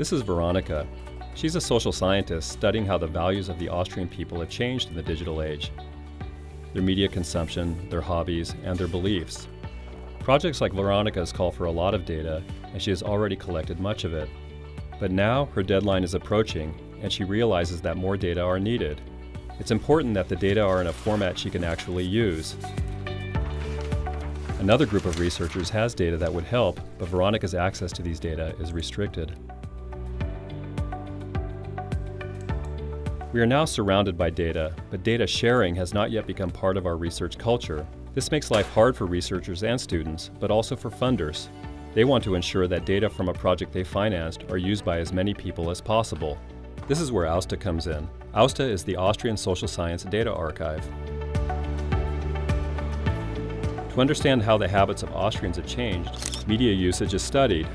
This is Veronica. She's a social scientist studying how the values of the Austrian people have changed in the digital age. Their media consumption, their hobbies, and their beliefs. Projects like Veronica's call for a lot of data, and she has already collected much of it. But now her deadline is approaching, and she realizes that more data are needed. It's important that the data are in a format she can actually use. Another group of researchers has data that would help, but Veronica's access to these data is restricted. We are now surrounded by data, but data sharing has not yet become part of our research culture. This makes life hard for researchers and students, but also for funders. They want to ensure that data from a project they financed are used by as many people as possible. This is where AUSSDA comes in. AUSSDA is the Austrian Social Science Data Archive. To understand how the habits of Austrians have changed, media usage is studied.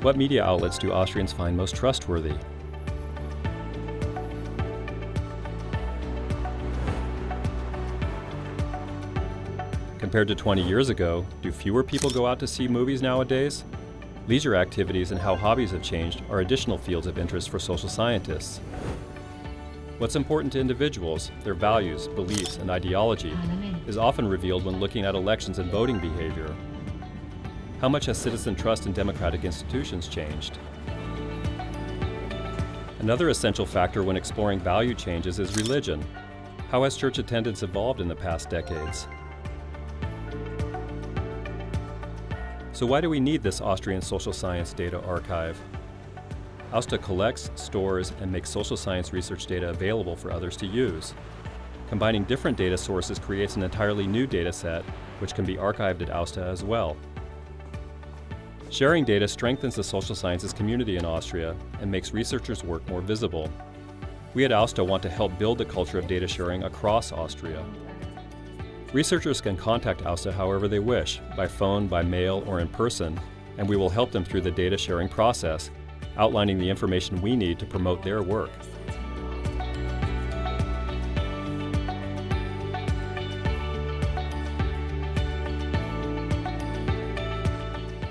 What media outlets do Austrians find most trustworthy? Compared to 20 years ago, do fewer people go out to see movies nowadays? Leisure activities and how hobbies have changed are additional fields of interest for social scientists. What's important to individuals, their values, beliefs, and ideology, is often revealed when looking at elections and voting behavior. How much has citizen trust in democratic institutions changed? Another essential factor when exploring value changes is religion. How has church attendance evolved in the past decades? So why do we need this Austrian social science data archive? AUSSDA collects, stores, and makes social science research data available for others to use. Combining different data sources creates an entirely new data set, which can be archived at AUSSDA as well. Sharing data strengthens the social sciences community in Austria and makes researchers' work more visible. We at AUSSDA want to help build the culture of data sharing across Austria. Researchers can contact AUSSDA however they wish, by phone, by mail, or in person, and we will help them through the data sharing process, outlining the information we need to promote their work.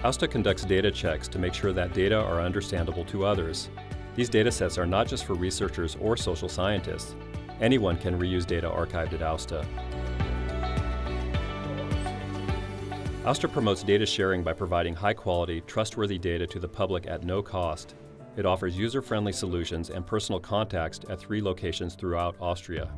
AUSSDA conducts data checks to make sure that data are understandable to others. These data sets are not just for researchers or social scientists. Anyone can reuse data archived at AUSSDA. AUSSDA promotes data sharing by providing high-quality, trustworthy data to the public at no cost. It offers user-friendly solutions and personal contacts at three locations throughout Austria.